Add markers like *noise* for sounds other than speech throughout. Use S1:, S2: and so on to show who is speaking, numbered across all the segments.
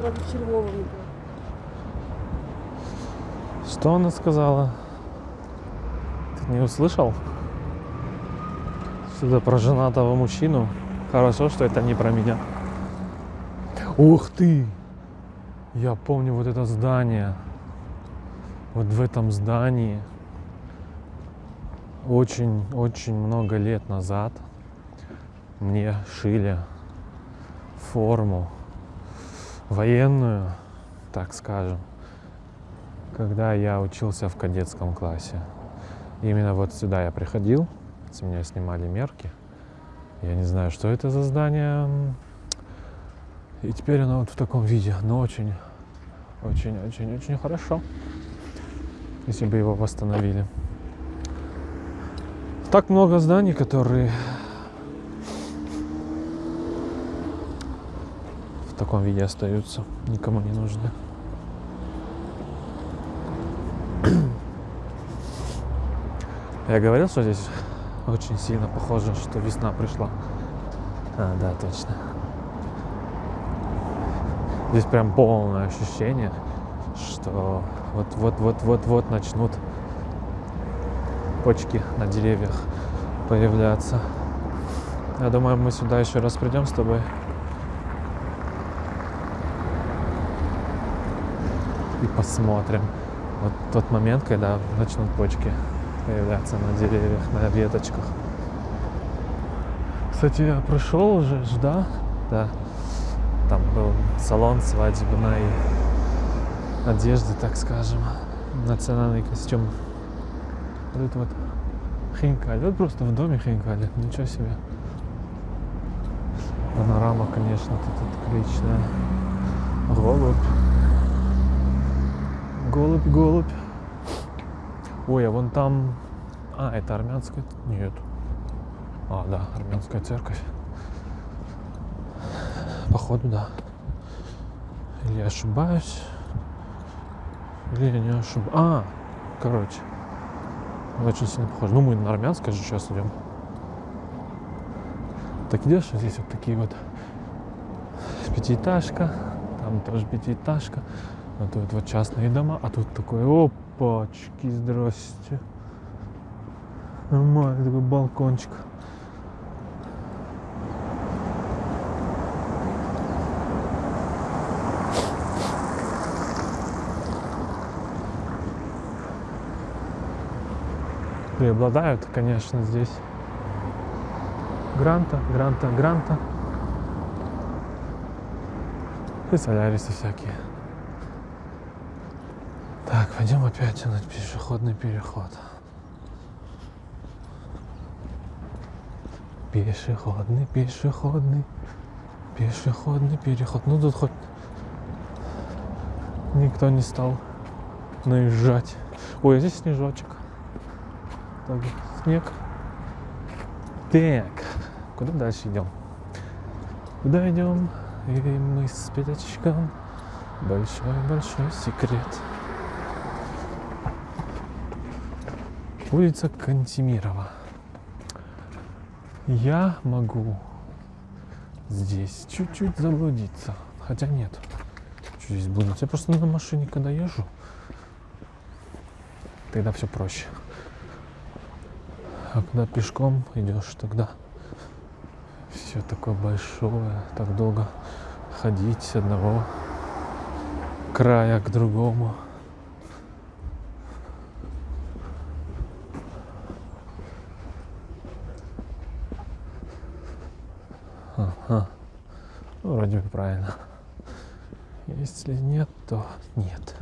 S1: правда, в.
S2: Что она сказала? Ты не услышал? Сюда про женатого мужчину. Хорошо, что это не про меня. Ух ты! Я помню вот это здание. Вот в этом здании очень-очень много лет назад мне шили форму военную, так скажем, когда я учился в кадетском классе. Именно вот сюда я приходил, с меня снимали мерки. Я не знаю, что это за здание. И теперь оно вот в таком виде, но очень, очень, очень, очень хорошо, если бы его восстановили. Так много зданий, которые таком виде остаются, никому не нужны. Я говорил, что здесь очень сильно похоже, что весна пришла. А, да, точно. Здесь прям полное ощущение, что вот-вот-вот-вот-вот начнут почки на деревьях появляться. Я думаю, мы сюда еще раз придем с тобой. И посмотрим. Вот тот момент, когда начнут почки появляться на деревьях, на веточках. Кстати, я прошел уже, да? Да. Там был салон свадебной одежды, так скажем. Национальный костюм. Вот это вот хинкали. Вот просто в доме хинкали. Ничего себе. Панорама, конечно, тут отличная. Голубь. Голубь, голубь. Ой, а вон там... А, это армянская... Нет. А, да, армянская церковь. Походу, да. Или я ошибаюсь. Или я не ошибаюсь. А, короче. Очень сильно похоже. Ну, мы на армянское же сейчас идем. Так идешь, а здесь вот такие вот пятиэтажка. Там тоже пятиэтажка. А тут вот частные дома. А тут такой, опачки, здрасте. Нормальный такой балкончик. преобладают, конечно, здесь гранта, гранта, гранта и солярисы всякие. Пойдем опять на пешеходный переход. Пешеходный, пешеходный, пешеходный переход. Ну тут хоть никто не стал наезжать. Ой, а здесь снежочек так, снег. Так, куда дальше идем? Куда идем? И мы с пятачком. Большой-большой секрет. Улица Кантемирова. Я могу здесь чуть-чуть заблудиться. Хотя нет. Что здесь блудить? Я просто на машине когда езжу, тогда все проще. А когда пешком идешь, тогда все такое большое, так долго ходить с одного края к другому. Ну, вроде бы правильно. Если нет, то нет.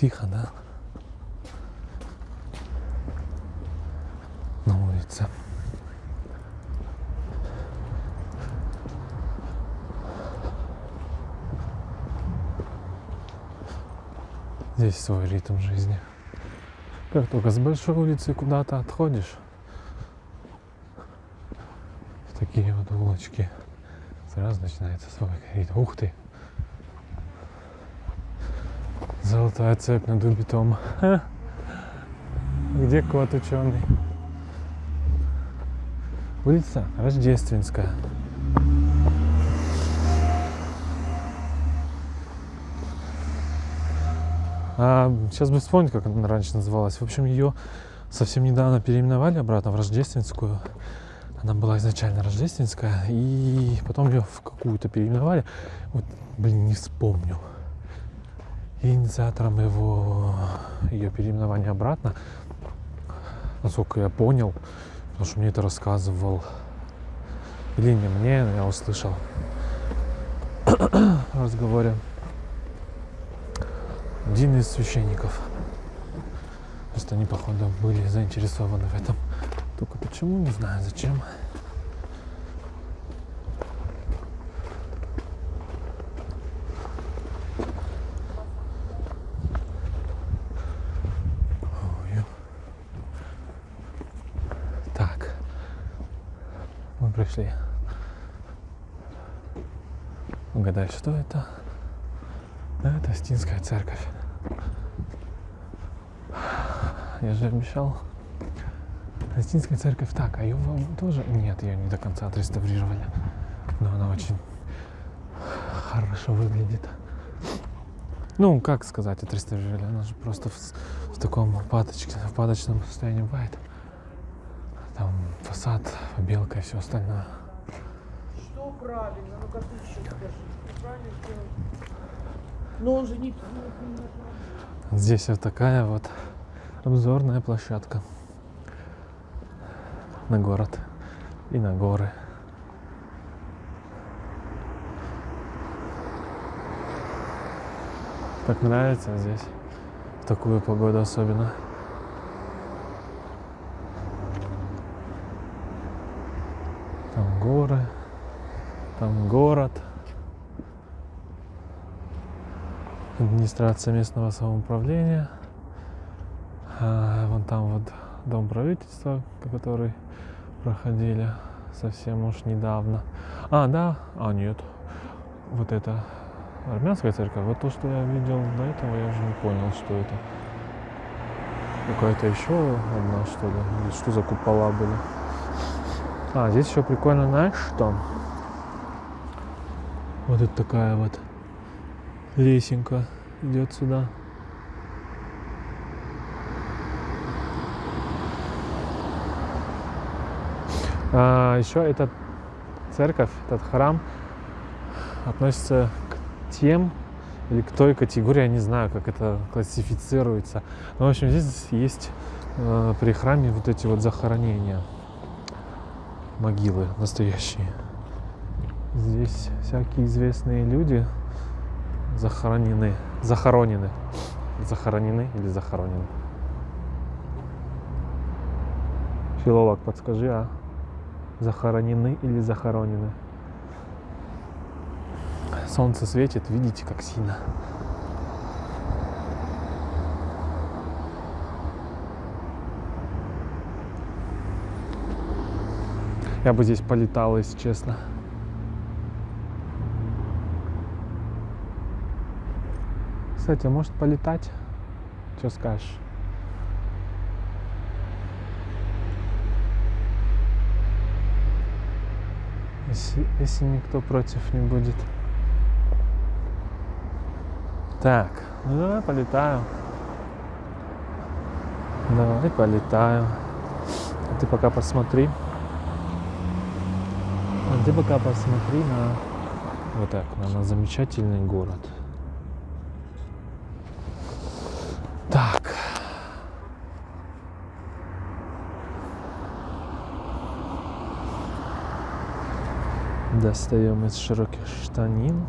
S2: тихо, да? На улице. Здесь свой ритм жизни. Как только с большой улицы куда-то отходишь, в такие вот улочки Сразу начинается свой коридор. Ух ты! Золотая цепь над убитом. Где кот ученый? Улица Рождественская. А, сейчас бы вспомнить, как она раньше называлась. В общем, ее совсем недавно переименовали обратно в Рождественскую. Она была изначально Рождественская, и потом ее в какую-то переименовали. Вот, блин, не вспомню. Инициатором его, ее переименования обратно, насколько я понял, потому что мне это рассказывал, или не мне, я услышал в разговоре один из священников. Просто они, походу, были заинтересованы в этом. Только почему, не знаю, зачем. Так, мы пришли. Угадай, что это? Это Стинская церковь. Я же обещал. Остинская церковь так, а ее вам тоже... Нет, ее не до конца отреставрировали. Но она очень хорошо выглядит. Ну, как сказать, отреставрировали? Она же просто в, в таком упадочке, в упадочном состоянии бывает. Там фасад, белка и все остальное.
S1: Что правильно? Ну-ка ты еще скажи. Что правильно сделал? Но он же не-
S2: Здесь вот такая вот обзорная площадка на город и на горы. Так нравится здесь в такую погоду особенно. Там горы, там город. Администрация местного самоуправления. А, вон там вот дом правительства, который проходили совсем уж недавно. А, да, а нет, вот это армянская церковь. Вот то, что я видел до этого, я уже не понял, что это. Какая-то еще одна, что ли? Или что за купола были? А, здесь еще прикольно, знаешь, что? Вот это такая вот лесенка идет сюда. А, еще эта церковь, этот храм относится к тем или к той категории, я не знаю, как это классифицируется. Но, в общем, здесь есть э, при храме вот эти вот захоронения, могилы настоящие. Здесь всякие известные люди захоронены, захоронены, захоронены или захоронены. Филолог, подскажи, а? Захоронены или захоронены. Солнце светит, видите, как сильно. Я бы здесь полетал, если честно. Кстати, а может полетать? Что скажешь? Если, если никто против не будет. Так, ну давай полетаю. Давай полетаю. А ты пока посмотри. А ты пока посмотри на вот так, на, на замечательный город. Достаем из широких штанин.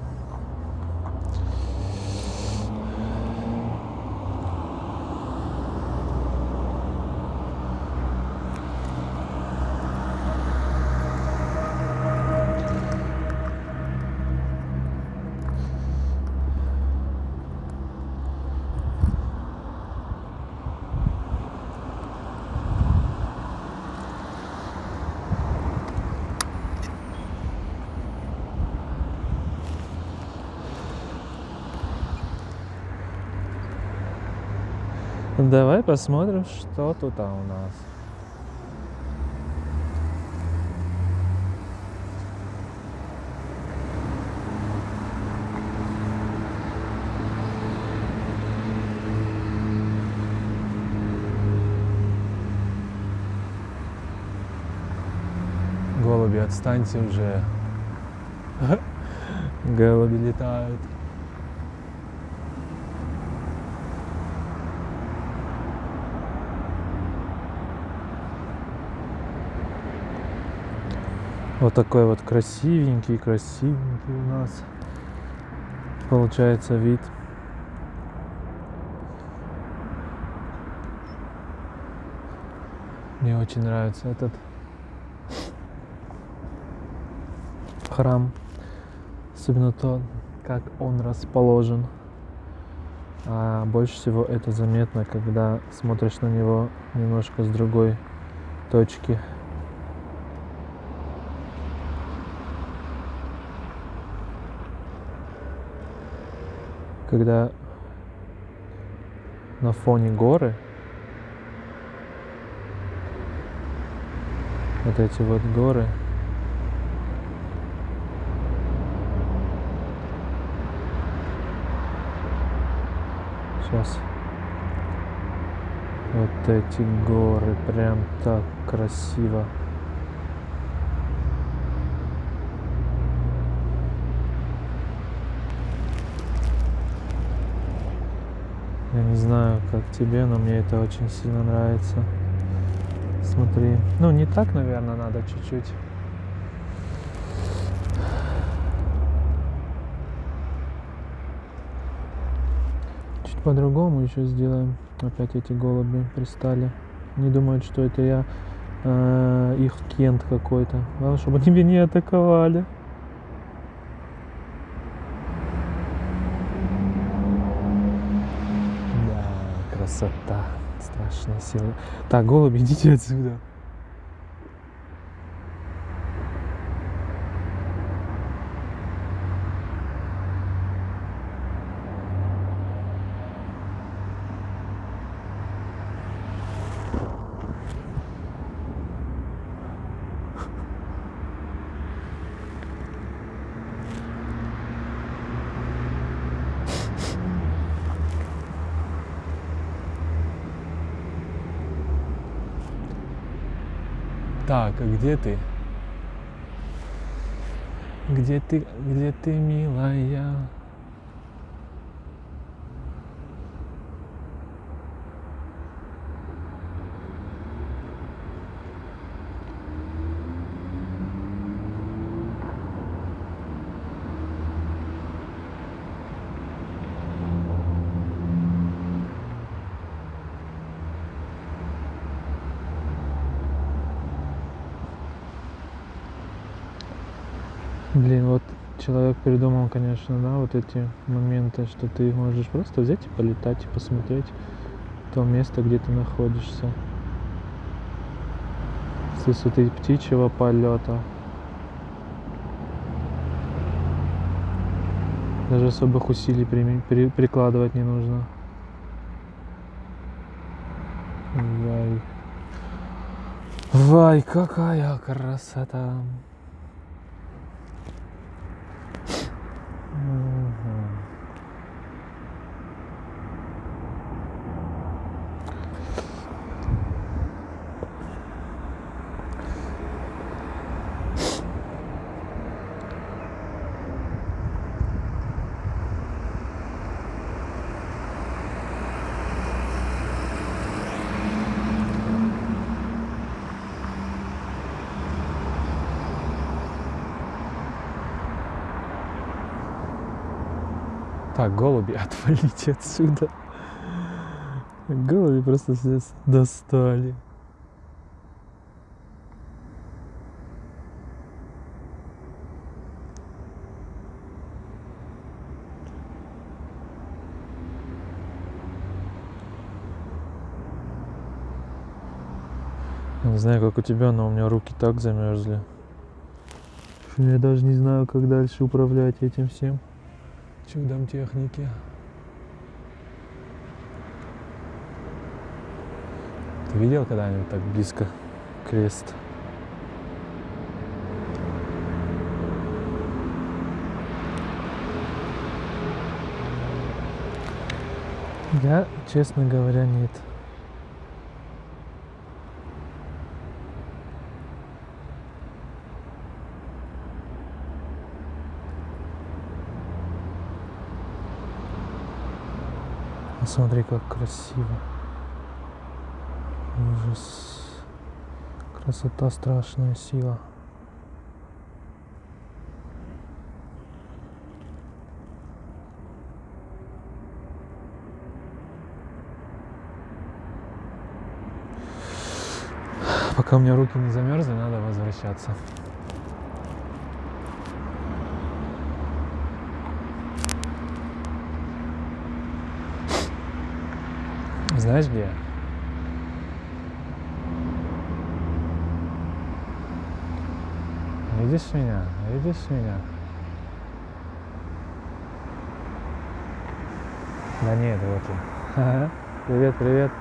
S2: Давай посмотрим, что тут а, у нас. Голуби, отстаньте уже. *laughs* Голуби летают. Вот такой вот красивенький, красивенький у нас получается вид. Мне очень нравится этот храм. Особенно то, как он расположен. А больше всего это заметно, когда смотришь на него немножко с другой точки. Когда на фоне горы вот эти вот горы Сейчас. Вот эти горы, прям так красиво. Я не знаю, как тебе, но мне это очень сильно нравится. Смотри. Ну, не так, наверное, надо чуть-чуть. Чуть по-другому еще сделаем. Опять эти голуби пристали. Не думают, что это я э, их кент какой-то. Чтобы они меня не атаковали. Да, красота. Страшная сила. Так, голуби, идите отсюда. Так, а где ты? Где ты, где ты, милая? Блин, вот человек придумал, конечно, да, вот эти моменты, что ты можешь просто взять и полетать и посмотреть то место, где ты находишься. С высоты птичьего полета. Даже особых усилий прими- при- прикладывать не нужно. Вай. Вай, какая красота. Мгм. Так, голуби, *laughs* отвалите отсюда. Голуби просто здесь достали. Не знаю, как у тебя, но у меня руки так замерзли. Я даже не знаю, как дальше управлять этим всем чудом техники. Ты видел когда-нибудь так близко крест? Я, честно говоря, нет. Смотри, как красиво. Ужас. Красота страшная сила. Пока у меня руки не замерзли, надо возвращаться. Знаешь где? Видишь меня? Видишь меня? Да нет, вот я. Привет, привет.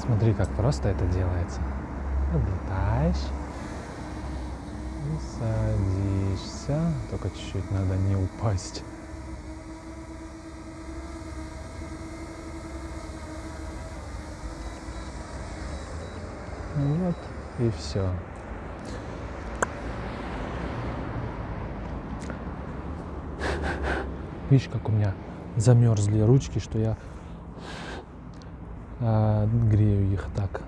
S2: Смотри, как просто это делается. Облетаешь. И садишься. Только чуть-чуть надо не упасть. Вот и все. Видишь, как у меня замерзли ручки, что я а, грею их так.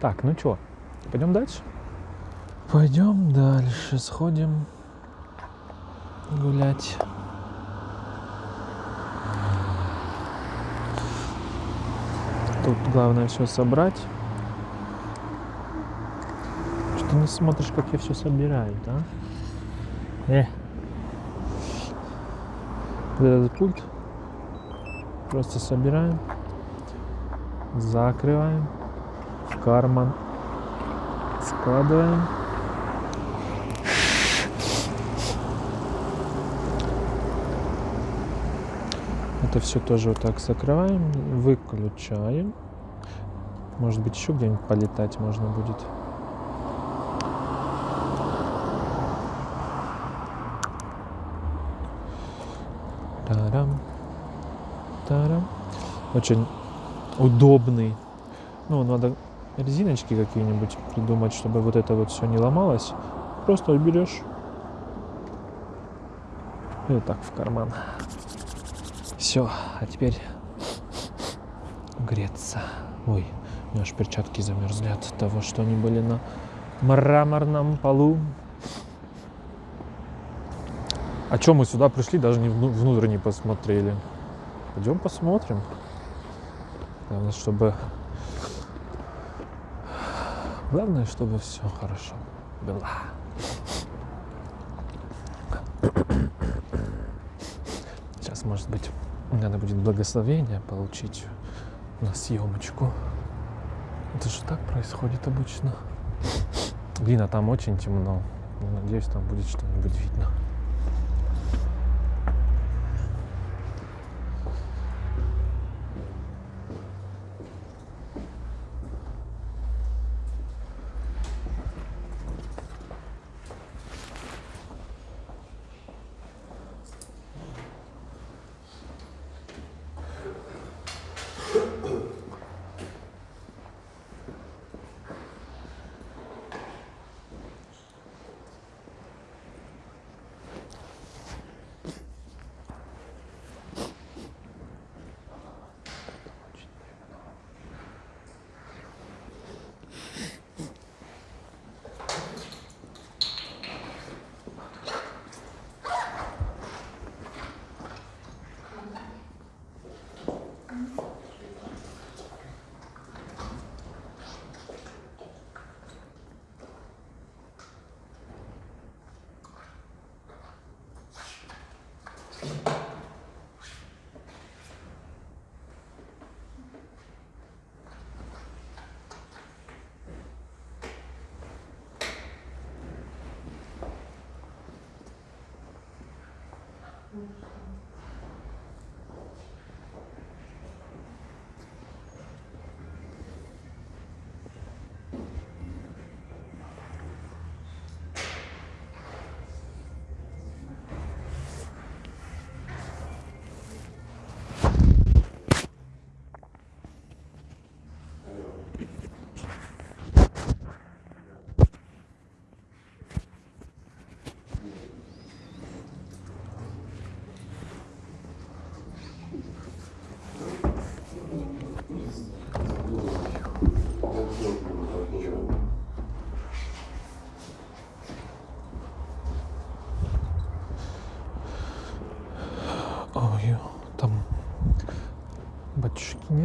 S2: Так, ну что, пойдем дальше? Пойдем дальше, сходим гулять. Тут главное все собрать. Что не смотришь, как я все собираю, да? Э. Этот пульт просто собираем, закрываем, карман складываем. Это все тоже вот так закрываем, выключаем. Может быть, еще где-нибудь полетать можно будет. Тарам, тарам. Очень удобный. Ну, надо резиночки какие-нибудь придумать, чтобы вот это вот все не ломалось. Просто берешь и вот так в карман. Все, а теперь греться. Ой, у меня аж перчатки замерзли от того, что они были на мраморном полу. А чем мы сюда пришли, даже не вну- внутрь не посмотрели. Пойдем посмотрим. Главное, чтобы... Главное, чтобы все хорошо было. Сейчас, может быть, надо будет благословение получить на съемочку. Это же так происходит обычно. Блин, а там очень темно. Надеюсь, там будет что-нибудь видно.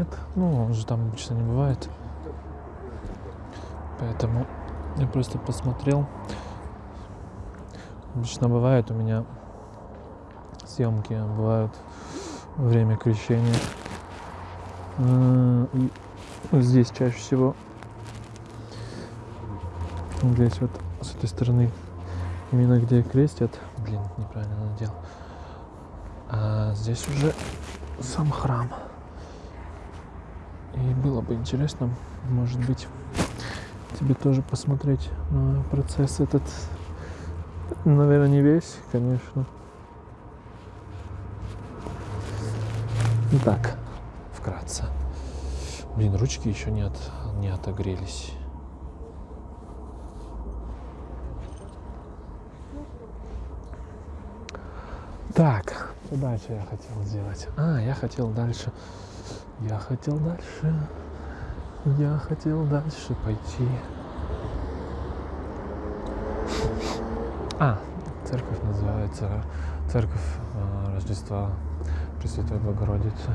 S2: Нет. Ну, он же там обычно не бывает. Поэтому я просто посмотрел. Обычно бывает у меня съемки бывают время крещения. М, и Здесь чаще всего. Здесь вот с этой стороны. Именно где крестят. Блин, неправильно надел. А здесь уже сам храм. И было бы интересно, может быть, тебе тоже посмотреть на процесс этот. Наверное, не весь, конечно. Так, вкратце. Блин, ручки еще не, от, не отогрелись. Так, дальше я хотел сделать. А, я хотел дальше. Я хотел дальше. Я хотел дальше пойти. А, церковь называется Церковь э, Рождества Пресвятой Богородицы.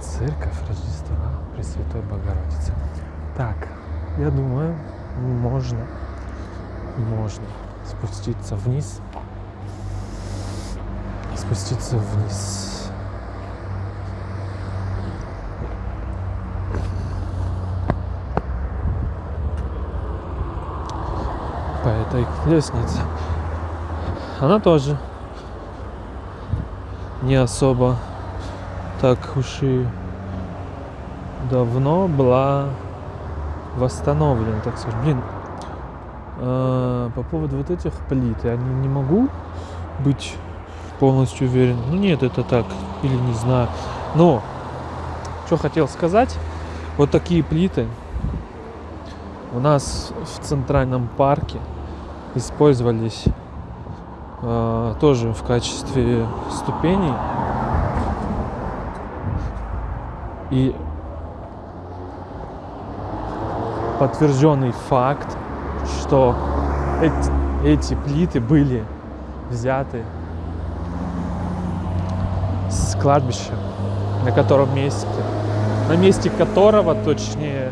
S2: Церковь Рождества Пресвятой Богородицы. Так, я думаю, можно, можно спуститься вниз. Спуститься вниз. По этой лестнице. Она тоже не особо так уж и давно была восстановлена, так сказать. Блин, э, по поводу вот этих плит, я не, не могу быть полностью уверен. Ну нет, это так, или не знаю. Но, что хотел сказать, вот такие плиты у нас в центральном парке использовались э, тоже в качестве ступеней. И подтвержденный факт, что эти, эти плиты были взяты с кладбища, на котором месте, на месте которого, точнее,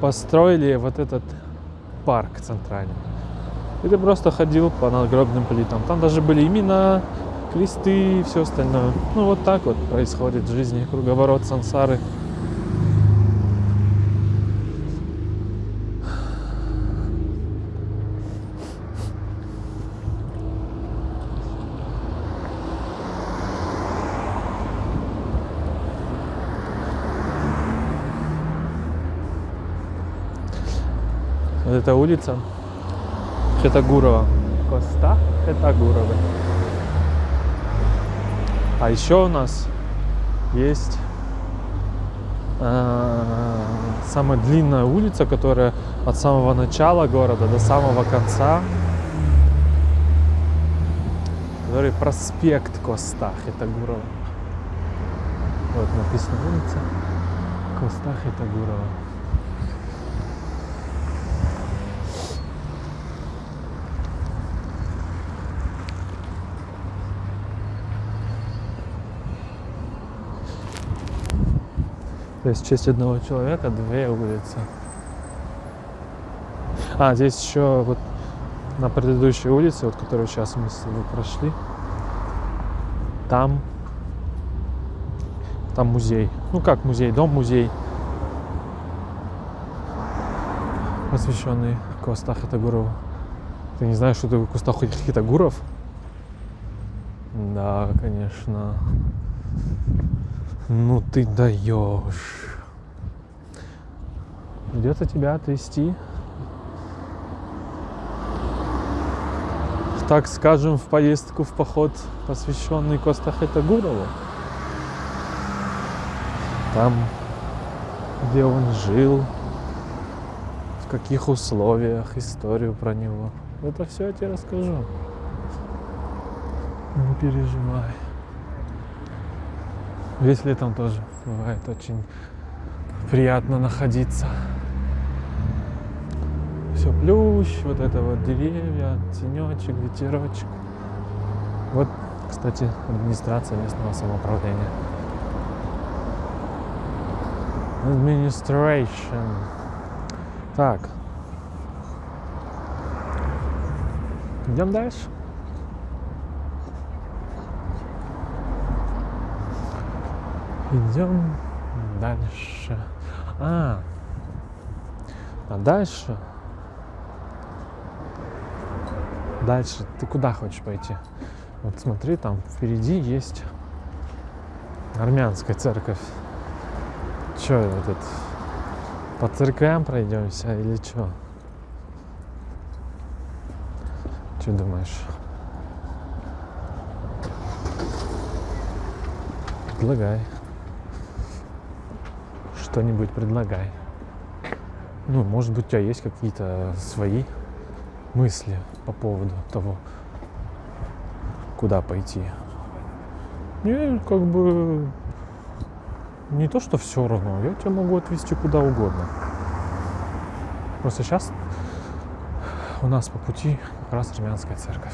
S2: построили вот этот парк центральный. И ты просто ходил по надгробным плитам. Там даже были имена, кресты и все остальное. Ну вот так вот происходит в жизни, круговорот сансары. Вот эта улица Хетагурова. Коста Хетагурова. А еще у нас есть э, самая длинная улица, которая от самого начала города до самого конца. Который проспект Коста Хетагурова. Вот написано улица Коста Хетагурова. То есть в честь одного человека две улицы. А, здесь еще вот на предыдущей улице, вот которую сейчас мы с тобой прошли, там, там музей. Ну как музей, дом-музей, посвященный Коста Хатагурову. Ты не знаешь, что такое куста хитагуров? Да, конечно. Ну ты даешь. Где-то тебя отвезти. Так скажем, в поездку в поход, посвященный Коста Хитагурову. Там, где он жил, в каких условиях, историю про него. Это все я тебе расскажу. Не переживай. Весь летом тоже бывает очень приятно находиться. Все плющ, вот это вот деревья, тенечек, ветерочек. Вот, кстати, администрация местного самоуправления. Administration. Так. Идем дальше. Идем дальше. А, а дальше? Дальше. Ты куда хочешь пойти? Вот смотри, там впереди есть армянская церковь. Че этот? По церквям пройдемся или что? Что думаешь? Предлагай. Что-нибудь предлагай. Ну, может быть, у тебя есть какие-то свои мысли по поводу того, куда пойти. Мне как бы не то, что все равно, я тебя могу отвезти куда угодно. Просто сейчас у нас по пути как раз армянская церковь.